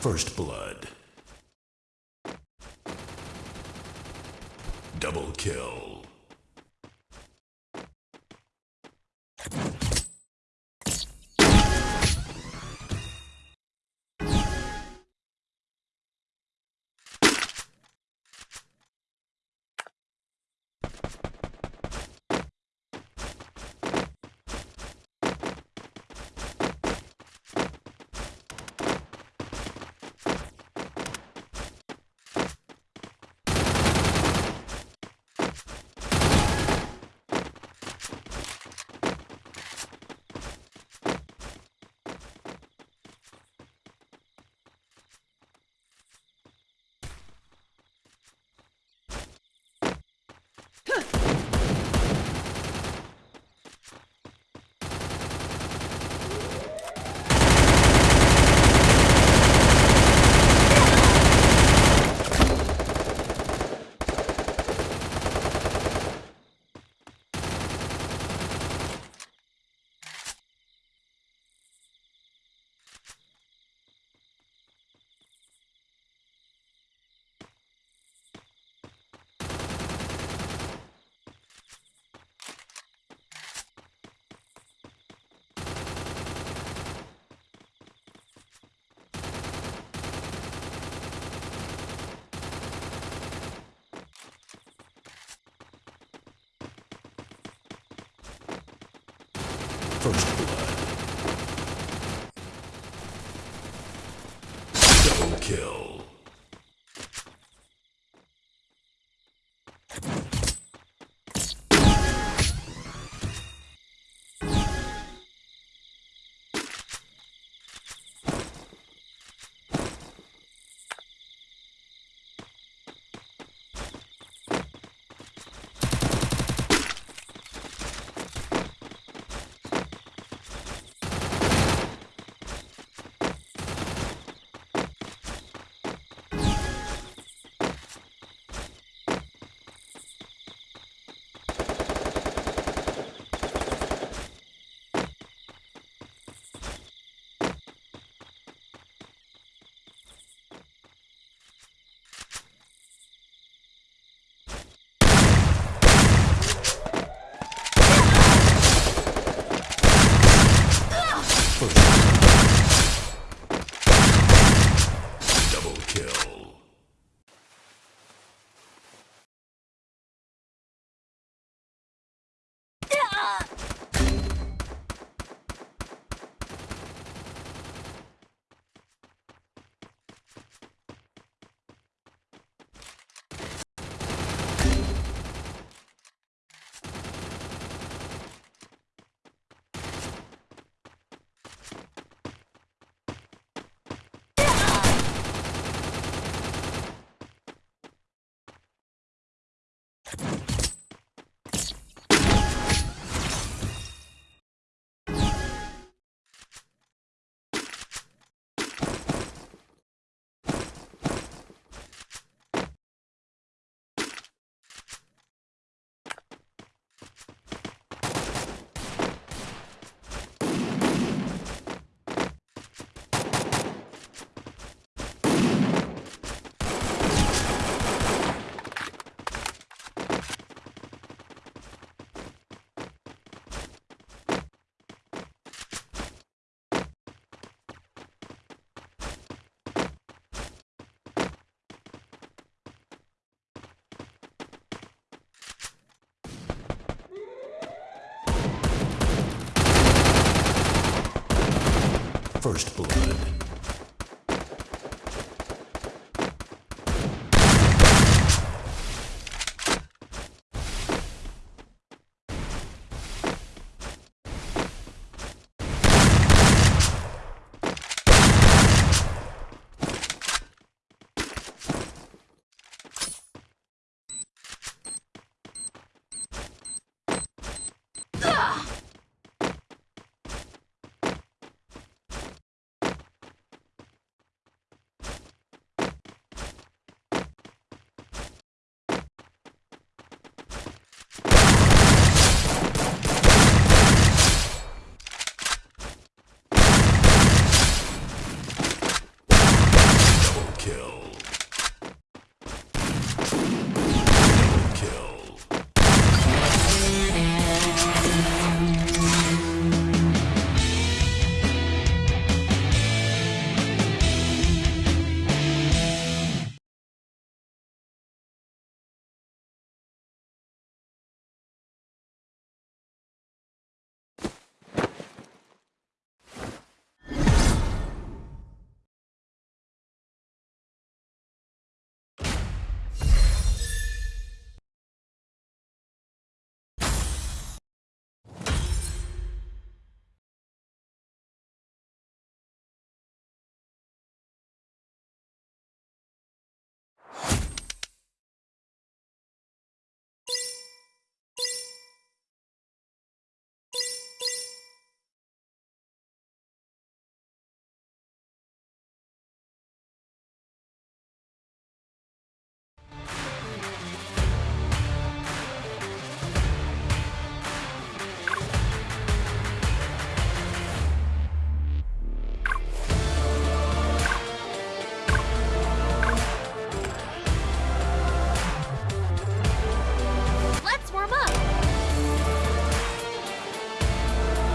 First blood. Double kill. First blood. Double kill. First Double kill. First blood.